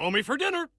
Call me for dinner.